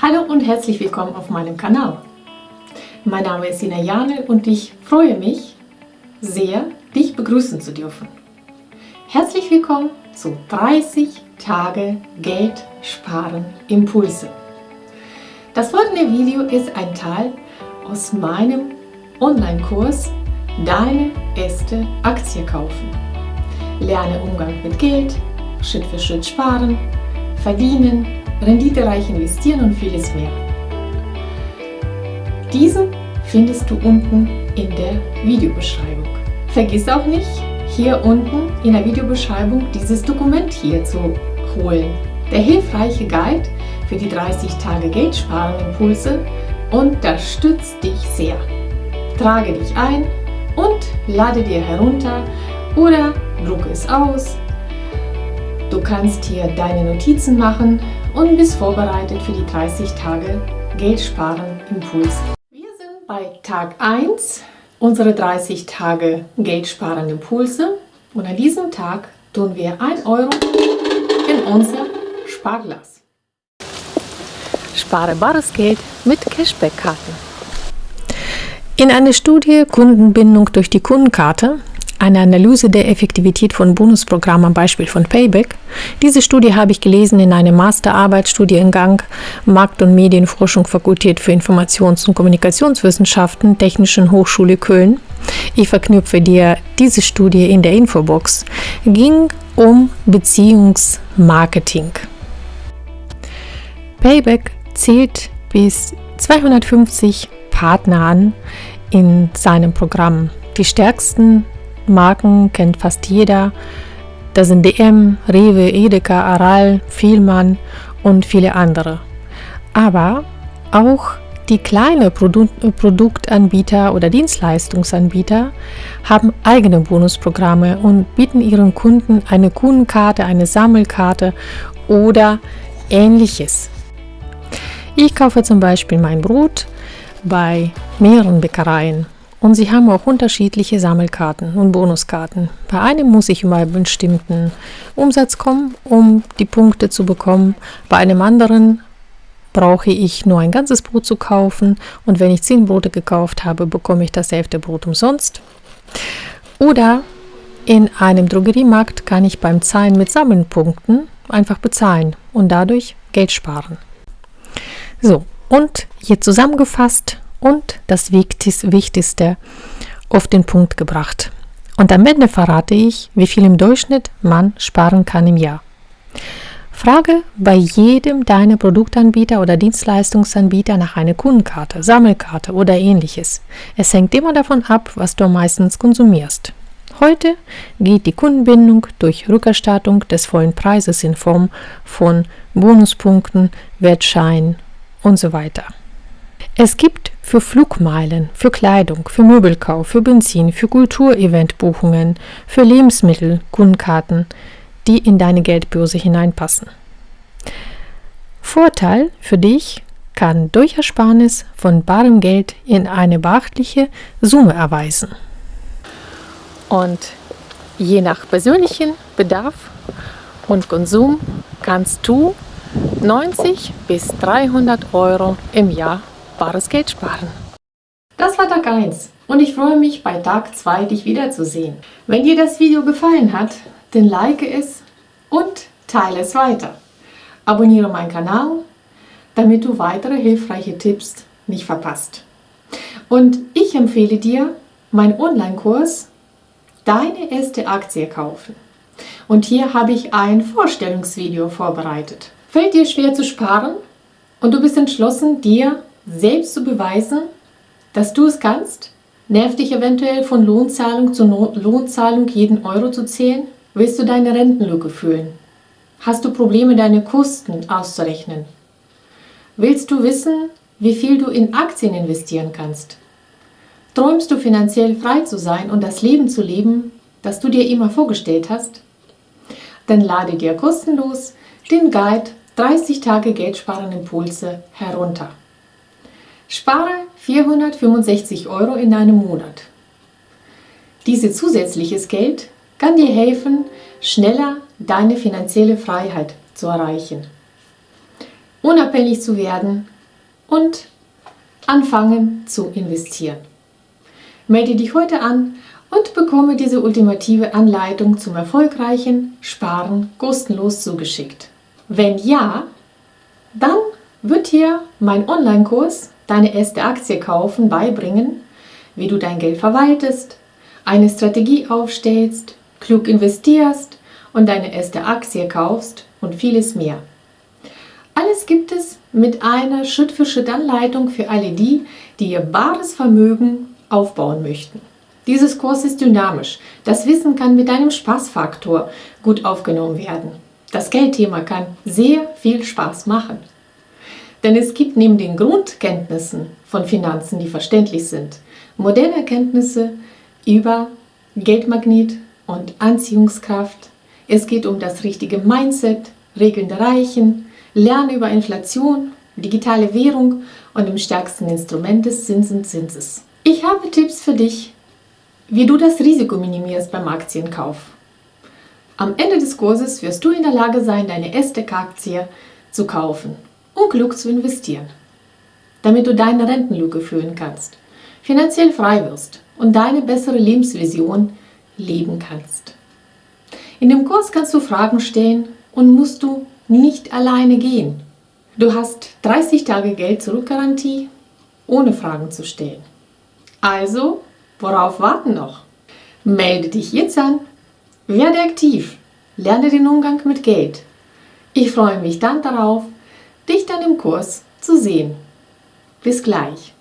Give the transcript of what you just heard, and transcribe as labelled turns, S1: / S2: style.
S1: Hallo und herzlich willkommen auf meinem Kanal. Mein Name ist Sina Janel und ich freue mich sehr, dich begrüßen zu dürfen. Herzlich willkommen zu 30 Tage Geld sparen Impulse. Das folgende Video ist ein Teil aus meinem Online-Kurs Deine erste Aktie kaufen. Lerne Umgang mit Geld, Schritt für Schritt sparen, verdienen, renditereich investieren und vieles mehr. Diesen findest du unten in der Videobeschreibung. Vergiss auch nicht, hier unten in der Videobeschreibung dieses Dokument hier zu holen. Der hilfreiche Guide für die 30 Tage Geldsparen Impulse unterstützt dich sehr. Trage dich ein und lade dir herunter oder drucke es aus. Du kannst hier deine Notizen machen und bist vorbereitet für die 30 Tage Geldsparen Impuls. Wir sind bei Tag 1 unsere 30 Tage Geldsparen Impulse und an diesem Tag tun wir 1 Euro in unser Sparglas. Spare bares Geld mit Cashback-Karten. In einer Studie Kundenbindung durch die Kundenkarte eine Analyse der Effektivität von Bonusprogrammen am Beispiel von Payback. Diese Studie habe ich gelesen in einem Masterarbeitsstudiengang Markt- und Medienforschung Fakultät für Informations- und Kommunikationswissenschaften Technischen Hochschule Köln. Ich verknüpfe dir diese Studie in der Infobox. Ging um Beziehungsmarketing. Payback zählt bis 250 Partner an in seinem Programm. Die stärksten Marken kennt fast jeder. Das sind DM, Rewe, Edeka, Aral, Vielmann und viele andere. Aber auch die kleinen Produ Produktanbieter oder Dienstleistungsanbieter haben eigene Bonusprogramme und bieten ihren Kunden eine Kundenkarte, eine Sammelkarte oder ähnliches. Ich kaufe zum Beispiel mein Brot bei mehreren Bäckereien und sie haben auch unterschiedliche Sammelkarten und Bonuskarten. Bei einem muss ich über einen bestimmten Umsatz kommen, um die Punkte zu bekommen. Bei einem anderen brauche ich nur ein ganzes Brot zu kaufen und wenn ich zehn Brote gekauft habe, bekomme ich das elfte Brot umsonst. Oder in einem Drogeriemarkt kann ich beim Zahlen mit Sammelpunkten einfach bezahlen und dadurch Geld sparen. So, und hier zusammengefasst und das Wichtigste auf den Punkt gebracht. Und am Ende verrate ich, wie viel im Durchschnitt man sparen kann im Jahr. Frage bei jedem deiner Produktanbieter oder Dienstleistungsanbieter nach einer Kundenkarte, Sammelkarte oder ähnliches. Es hängt immer davon ab, was du meistens konsumierst. Heute geht die Kundenbindung durch Rückerstattung des vollen Preises in Form von Bonuspunkten, Wertscheinen und so weiter. Es gibt für Flugmeilen, für Kleidung, für Möbelkauf, für Benzin, für Kultureventbuchungen, für Lebensmittel Kundenkarten, die in deine Geldbörse hineinpassen. Vorteil für dich kann durch Ersparnis von barem Geld in eine beachtliche Summe erweisen. Und je nach persönlichen Bedarf und Konsum kannst du 90 bis 300 Euro im Jahr bares Geld sparen. Das war Tag 1 und ich freue mich bei Tag 2 dich wiederzusehen. Wenn dir das Video gefallen hat, dann like es und teile es weiter. Abonniere meinen Kanal, damit du weitere hilfreiche Tipps nicht verpasst. Und ich empfehle dir meinen Online-Kurs Deine erste Aktie kaufen. Und hier habe ich ein Vorstellungsvideo vorbereitet. Fällt dir schwer zu sparen und du bist entschlossen, dir selbst zu beweisen, dass du es kannst? Nervt dich eventuell von Lohnzahlung zu no Lohnzahlung jeden Euro zu zählen? Willst du deine Rentenlücke fühlen? Hast du Probleme, deine Kosten auszurechnen? Willst du wissen, wie viel du in Aktien investieren kannst? Träumst du finanziell frei zu sein und das Leben zu leben, das du dir immer vorgestellt hast? Dann lade dir kostenlos den Guide 30 Tage Geldsparen Impulse herunter. Spare 465 Euro in einem Monat. Dieses zusätzliches Geld kann dir helfen, schneller deine finanzielle Freiheit zu erreichen. unabhängig zu werden und anfangen zu investieren. Melde dich heute an und bekomme diese ultimative Anleitung zum erfolgreichen Sparen kostenlos zugeschickt. Wenn ja, dann wird dir mein Online-Kurs Deine erste Aktie kaufen beibringen, wie du dein Geld verwaltest, eine Strategie aufstellst, klug investierst und deine erste Aktie kaufst und vieles mehr. Alles gibt es mit einer Schritt-für-Schritt-Anleitung für alle die, die ihr wahres Vermögen aufbauen möchten. Dieses Kurs ist dynamisch. Das Wissen kann mit einem Spaßfaktor gut aufgenommen werden. Das Geldthema kann sehr viel Spaß machen. Denn es gibt neben den Grundkenntnissen von Finanzen, die verständlich sind, moderne Erkenntnisse über Geldmagnet und Anziehungskraft. Es geht um das richtige Mindset, Regeln der Reichen, Lernen über Inflation, digitale Währung und im stärksten Instrument des Zinseszinses. Ich habe Tipps für dich, wie du das Risiko minimierst beim Aktienkauf. Am Ende des Kurses wirst du in der Lage sein, deine erste Aktie zu kaufen und klug zu investieren, damit du deine Rentenlücke füllen kannst, finanziell frei wirst und deine bessere Lebensvision leben kannst. In dem Kurs kannst du Fragen stellen und musst du nicht alleine gehen. Du hast 30 Tage Geld zurückgarantie, ohne Fragen zu stellen. Also, worauf warten noch? Melde dich jetzt an, werde aktiv, lerne den Umgang mit Geld. Ich freue mich dann darauf, dich dann im Kurs zu sehen. Bis gleich.